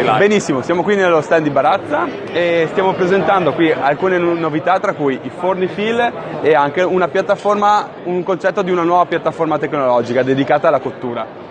sei live. Benissimo, siamo qui nello stand di Barazza e stiamo presentando qui alcune no- novità tra cui i forni fill e anche un concetto di una nuova piattaforma tecnologica dedicata alla cottura.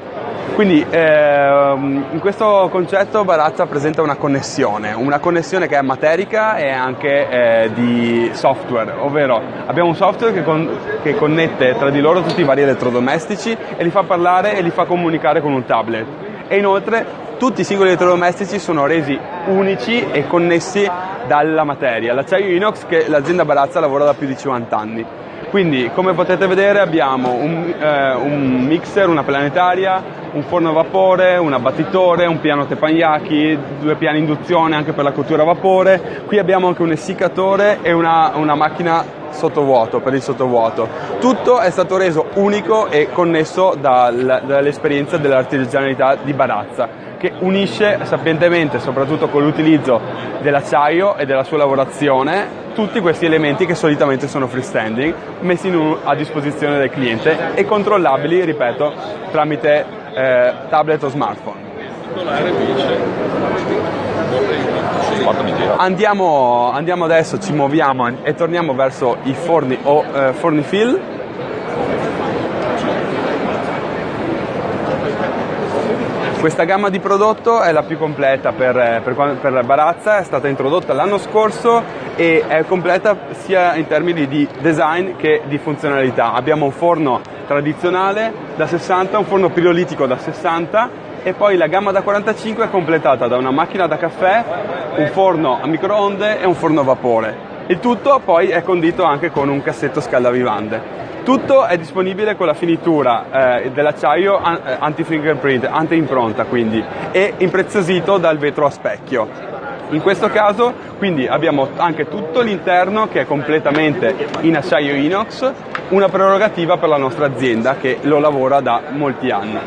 Quindi ehm, in questo concetto Barazza presenta una connessione, una connessione che è materica e anche eh, di software, ovvero abbiamo un software che, con- che connette tra di loro tutti i vari elettrodomestici e li fa parlare e li fa comunicare con un tablet. E inoltre tutti i singoli elettrodomestici sono resi unici e connessi dalla materia. L'acciaio inox che l'azienda Barazza lavora da più di 50 anni. Quindi, come potete vedere, abbiamo un, eh, un mixer, una planetaria, un forno a vapore, un abbattitore, un piano teppanyaki, due piani induzione anche per la cottura a vapore. Qui abbiamo anche un essiccatore e una, una macchina sottovuoto, per il sottovuoto. Tutto è stato reso unico e connesso dal- dall'esperienza dell'artigianalità di Barazza che unisce sapientemente, soprattutto con l'utilizzo dell'acciaio e della sua lavorazione, tutti questi elementi che solitamente sono freestanding, messi a disposizione del cliente e controllabili, ripeto, tramite eh, tablet o smartphone. Andiamo, andiamo adesso, ci muoviamo e torniamo verso i forni o eh, forni fill. Questa gamma di prodotto è la più completa per, eh, per, per la Barazza, è stata introdotta l'anno scorso e è completa sia in termini di design che di funzionalità. Abbiamo un forno tradizionale da 60, un forno pirolitico da 60 e poi la gamma da 45 è completata da una macchina da caffè, un forno a microonde e un forno a vapore. Il tutto poi è condito anche con un cassetto scaldavivande. Tutto è disponibile con la finitura eh, dell'acciaio eh, anti-fingerprint, anti-impronta quindi, e impreziosito dal vetro a specchio. In questo caso quindi abbiamo anche tutto l'interno che è completamente in acciaio inox, una prerogativa per la nostra azienda che lo lavora da molti anni.